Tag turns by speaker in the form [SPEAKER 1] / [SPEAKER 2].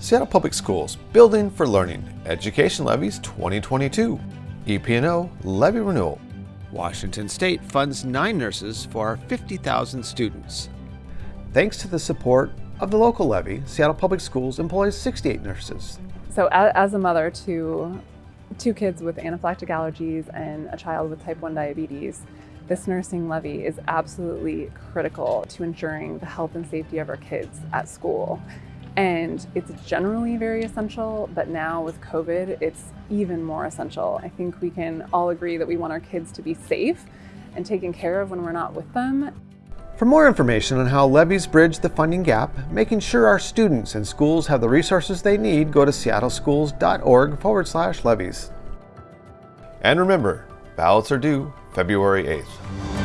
[SPEAKER 1] Seattle Public Schools, Building for Learning, Education Levies 2022, EP&O Levy Renewal. Washington State funds nine nurses for our 50,000 students. Thanks to the support of the local levy, Seattle Public Schools employs 68 nurses.
[SPEAKER 2] So as a mother to two kids with anaphylactic allergies and a child with type 1 diabetes, this nursing levy is absolutely critical to ensuring the health and safety of our kids at school. And it's generally very essential, but now with COVID, it's even more essential. I think we can all agree that we want our kids to be safe and taken care of when we're not with them.
[SPEAKER 1] For more information on how levies bridge the funding gap, making sure our students and schools have the resources they need, go to seattleschools.org forward slash levies. And remember, ballots are due February 8th.